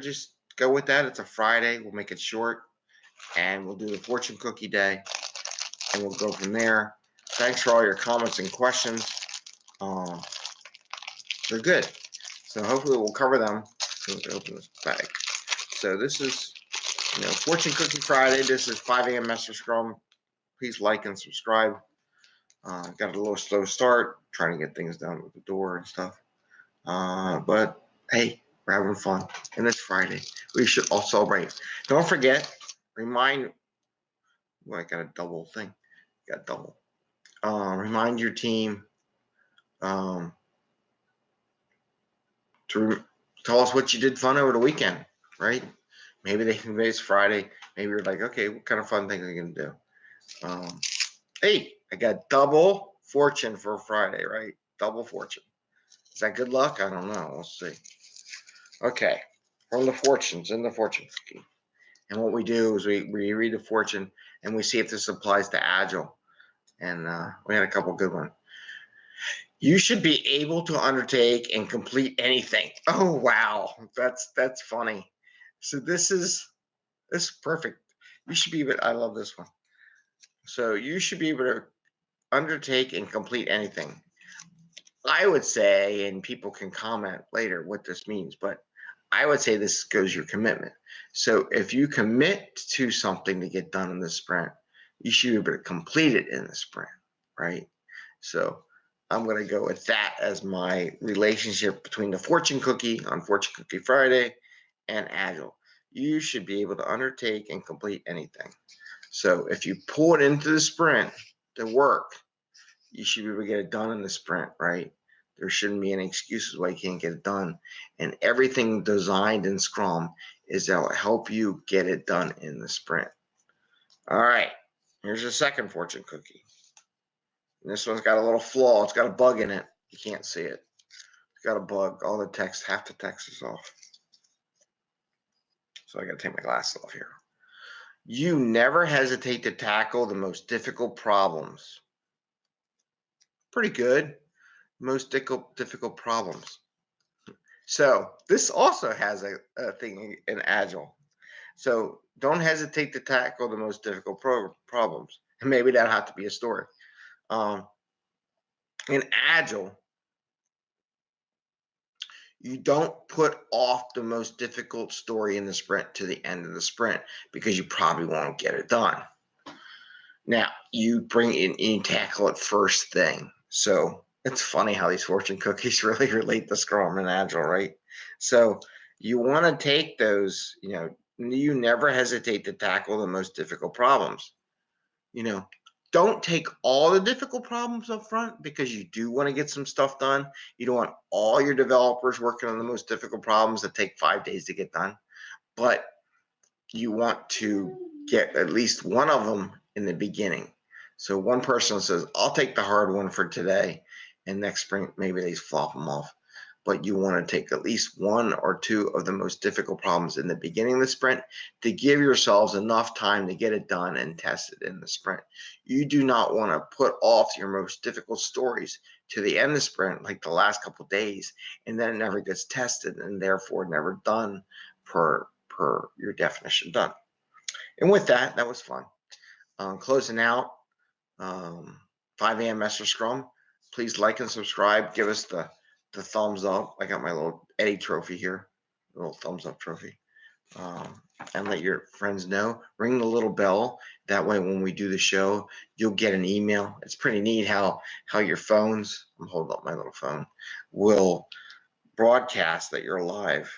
just go with that. It's a Friday. We'll make it short and we'll do the fortune cookie day and we'll go from there. Thanks for all your comments and questions. Um, they're good. So hopefully we'll cover them. So me open this bag. So this is, you know, Fortune Cookie Friday. This is 5 a.m. Master Scrum. Please like and subscribe. Uh, got a little slow start, trying to get things done with the door and stuff. Uh, but hey, we're having fun. And it's Friday. We should all celebrate. Don't forget, remind, well, I got a double thing. Got double. Uh, remind your team um, to tell us what you did fun over the weekend, right? Maybe they can it's Friday. Maybe you're like, okay, what kind of fun thing are you gonna do? Um, hey, I got double fortune for Friday, right? Double fortune. Is that good luck? I don't know. We'll see. Okay, from the fortunes in the fortune cookie. And what we do is we, we read the fortune and we see if this applies to Agile. And uh, we had a couple good ones. You should be able to undertake and complete anything. Oh wow, that's that's funny. So this is this is perfect. You should be able. I love this one. So you should be able to undertake and complete anything. I would say, and people can comment later what this means, but I would say this goes your commitment. So if you commit to something to get done in the sprint, you should be able to complete it in the sprint, right? So I'm going to go with that as my relationship between the fortune cookie on Fortune Cookie Friday and Agile. You should be able to undertake and complete anything. So if you pull it into the sprint to work, you should be able to get it done in the sprint, right? There shouldn't be any excuses why you can't get it done. And everything designed in Scrum is that will help you get it done in the sprint. All right, here's the second fortune cookie. And this one's got a little flaw. It's got a bug in it. You can't see it. It's got a bug. All the text, half the text is off. So I got to take my glasses off here. You never hesitate to tackle the most difficult problems. Pretty good. Most difficult, problems. So this also has a, a thing in Agile. So don't hesitate to tackle the most difficult pro problems. And maybe that'll have to be a story. Um, in Agile, you don't put off the most difficult story in the sprint to the end of the sprint because you probably won't get it done. Now, you bring in, you tackle it first thing. So it's funny how these fortune cookies really relate to Scrum and Agile, right? So you want to take those, you know, you never hesitate to tackle the most difficult problems. You know, don't take all the difficult problems up front because you do want to get some stuff done. You don't want all your developers working on the most difficult problems that take five days to get done, but you want to get at least one of them in the beginning. So one person says, I'll take the hard one for today, and next spring, maybe they flop them off but you want to take at least one or two of the most difficult problems in the beginning of the sprint to give yourselves enough time to get it done and test it in the sprint. You do not want to put off your most difficult stories to the end of the sprint, like the last couple days, and then it never gets tested and therefore never done per, per your definition done. And with that, that was fun. Um, closing out, um, 5 a.m. Master Scrum. Please like and subscribe. Give us the the thumbs up. I got my little Eddie trophy here, little thumbs up trophy. Um, and let your friends know. Ring the little bell. That way, when we do the show, you'll get an email. It's pretty neat how how your phones. I'm holding up my little phone. Will broadcast that you're live